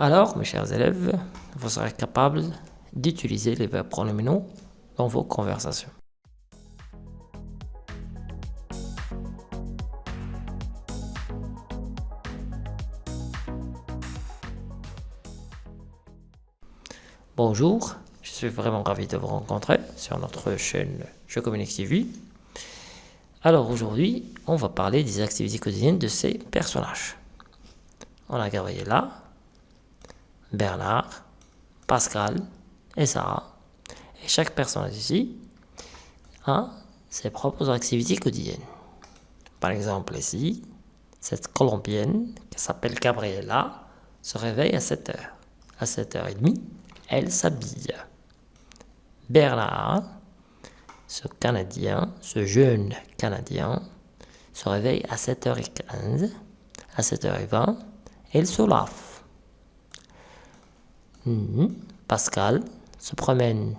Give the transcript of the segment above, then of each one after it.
Alors, mes chers élèves, vous serez capables d'utiliser les verbes pronominaux dans vos conversations. Bonjour, je suis vraiment ravi de vous rencontrer sur notre chaîne Je Communique TV. Alors aujourd'hui, on va parler des activités quotidiennes de ces personnages. On a Gabriela, Bernard, Pascal et Sarah. Et chaque personnage ici a ses propres activités quotidiennes. Par exemple ici, cette Colombienne qui s'appelle Gabriela se réveille à 7h. À 7h30, elle s'habille. Bernard, ce Canadien, ce jeune Canadien, se réveille à 7h15. À 7h20, elle se lave. Hmm. Pascal se promène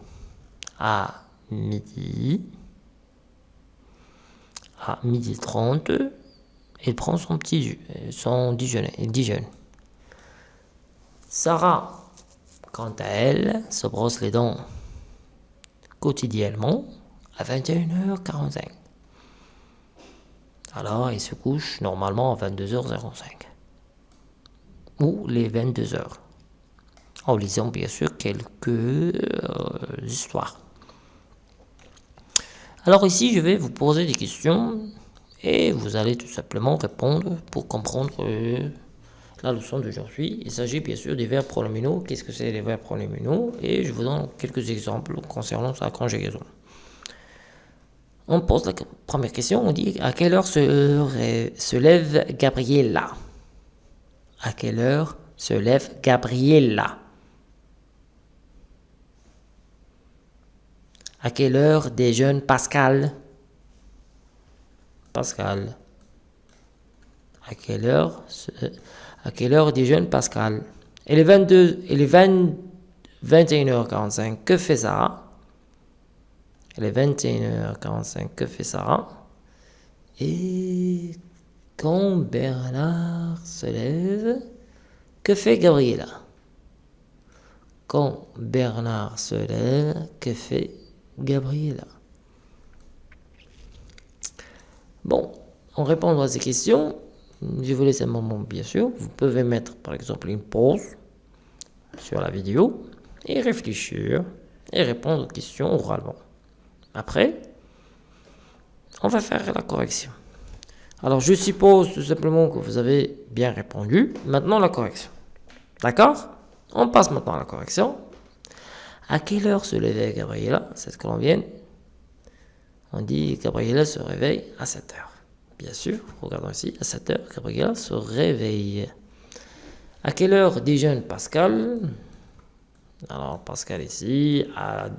à midi. À midi 30, il prend son petit son déjeuner. Il déjeune. Sarah Quant à elle, se brosse les dents quotidiennement à 21h45. Alors, il se couche normalement à 22h05. Ou les 22h. En lisant bien sûr quelques euh, histoires. Alors ici, je vais vous poser des questions et vous allez tout simplement répondre pour comprendre euh, la leçon d'aujourd'hui. Il s'agit bien sûr des verbes pronominaux. Qu'est-ce que c'est les verbes pronominaux? Et je vous donne quelques exemples concernant sa conjugaison. On pose la première question, on dit à quelle heure se, se lève Gabriella? À quelle heure se lève Gabriella? À quelle heure déjeune Pascal? Pascal. À quelle heure à quelle heure déjeune Pascal? Elle est 22, elle est 20, 21h45. Que fait Sarah? Elle est 21h45. Que fait Sarah? Et quand Bernard se lève, que fait Gabriela? Quand Bernard se lève, que fait Gabriela Bon, en répondant à ces questions, je vous laisse un moment bien sûr. Vous pouvez mettre par exemple une pause sur la vidéo et réfléchir et répondre aux questions oralement. Après, on va faire la correction. Alors je suppose tout simplement que vous avez bien répondu. Maintenant la correction. D'accord? On passe maintenant à la correction. À quelle heure se levait Gabriela, cette colombienne On dit Gabriela se réveille à 7 heures. Bien sûr, regardons ici, à 7 heures, Gabriela se réveille. À quelle heure déjeune Pascal? Alors, Pascal ici, à,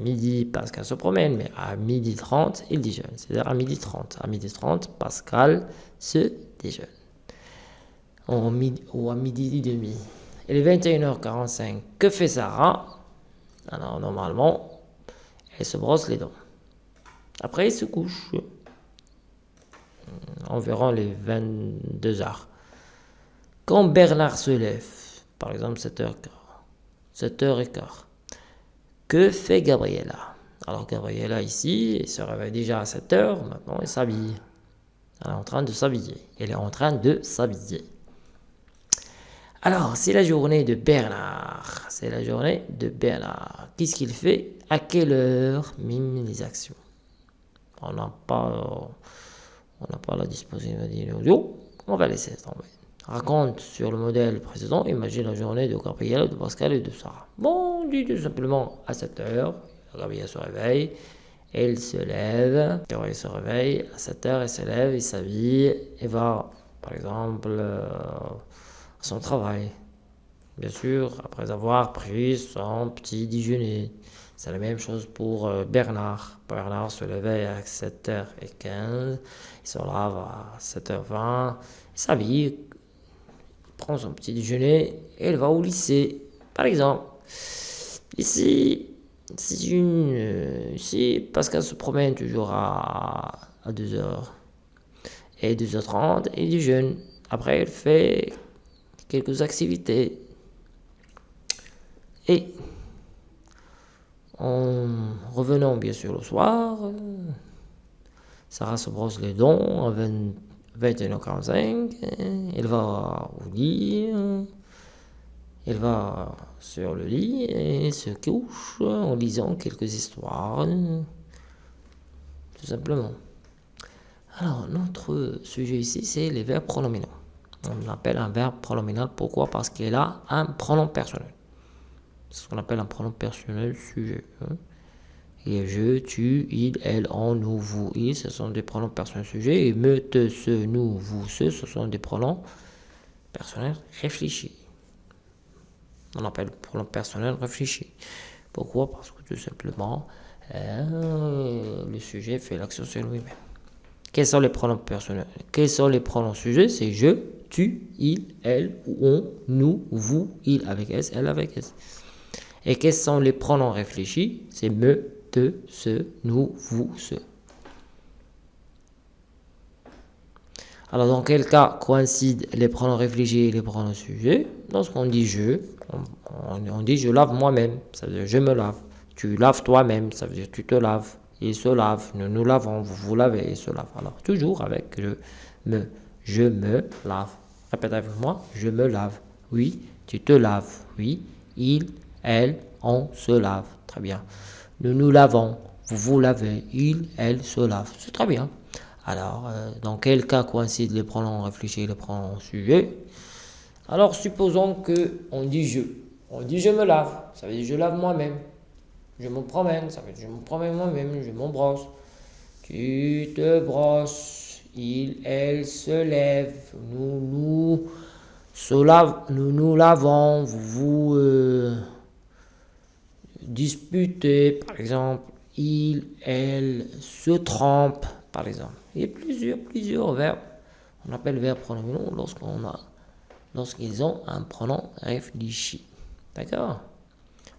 midi, Pascal se promène, mais à midi 30, il déjeune. C'est-à-dire à midi 30. À midi 30, Pascal se déjeune. Ou, à midi et demi. Il est 21h45. Que fait Sarah? Alors, normalement, elle se brosse les dents. Après, il se couche environ les 22 heures. Quand Bernard se lève, par exemple 7h15, 7h15, que fait Gabriella? Alors Gabriella ici, elle se réveille déjà à 7h, maintenant elle s'habille. Elle est en train de s'habiller. Elle est en train de s'habiller. Alors, c'est la journée de Bernard. C'est la journée de Bernard. Qu'est-ce qu'il fait? À quelle heure Mime les actions? On n'a pas on n'a pas la disponibilité audio, on va laisser tomber. Raconte sur le modèle précédent, imagine la journée de Gabriel, de Pascal et de Sarah. Bon, on dit tout simplement à 7 heures, Gabriel se réveille, elle se lève, Gabriel se réveille, à 7 heures, elle se lève, il s'habille et va, par exemple, euh, son travail. Bien sûr, après avoir pris son petit déjeuner. C'est la même chose pour euh, Bernard. Bernard se levait à 7h15, il se lave à 7h20, il s'habille, il prend son petit déjeuner et il va au lycée. Par exemple, ici, c'est une, euh, ici, Pascal se promène toujours à, à 2h et 2h30 et il déjeune. Après, il fait quelques activités Et en revenant bien sûr le soir, Sarah se brosse les dents à 21h45, elle va au lit, elle va sur le lit et se couche en lisant quelques histoires, tout simplement. Alors, notre sujet ici, c'est les verbes pronominaux. On l'appelle un verbe pronominal. Pourquoi? Parce qu'il a un pronom personnel. C'est ce qu'on appelle un pronom personnel sujet. Hein. Et je, tu, il, elle, on, nous, vous, il, ce sont des pronoms personnels sujets. Et me, te, ce, nous, vous, ce, ce sont des pronoms personnels réfléchis. On appelle pronom personnel réfléchi. Pourquoi? Parce que tout simplement, euh, le sujet fait l'action sur lui-même. Quels sont les pronoms personnels? Quels sont les pronoms sujets? C'est je, tu, il, elle, on, nous, vous, il avec S, elle avec S. Et quels sont les pronoms réfléchis C'est me, te, ce, nous, vous, ce. Alors, dans quel cas coïncident les pronoms réfléchis et les pronoms sujets Lorsqu'on dit je, on, dit je lave moi-même, ça veut dire je me lave. Tu laves toi-même, ça veut dire tu te laves. Il se lave, nous nous lavons, vous vous lavez, il se lave. Alors, toujours avec je me, je me lave. Répète avec moi, je me lave. Oui, tu te laves. Oui, il, elle, on se lave. Très bien. Nous nous lavons. Vous vous lavez. Il, elle se lave. C'est très bien. Alors, euh, dans quel cas coïncident les pronoms réfléchis et les pronoms sujets Alors, supposons que on dit je. On dit je me lave. Ça veut dire je lave moi-même. Je me promène. Ça veut dire je me promène moi-même. Je m'embrosse. Tu te brosses. Il, elle se lève. Nous, nous, lave, nous nous lavons. Vous, vous. Euh, disputer, par exemple, il, elle, se trompe, par exemple. Il y a plusieurs, plusieurs verbes. On appelle verbes pronominaux lorsqu'on a, lorsqu'ils ont un pronom réfléchi. D'accord?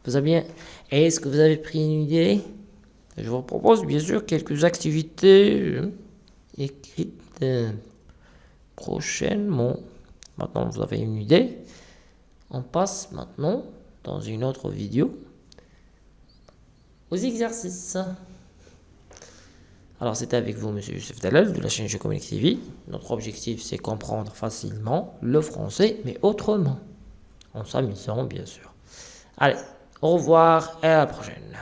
Vous avez bien. Est-ce que vous avez pris une idée? Je vous propose bien sûr quelques activités euh, prochainement. Maintenant, vous avez une idée. On passe maintenant dans une autre vidéo aux exercices. Alors, c'était avec vous, Monsieur Youssef Dalal, de la chaîne Communique TV. Notre objectif, c'est comprendre facilement le français, mais autrement. En s'amusant, bien sûr. Allez, au revoir et à la prochaine.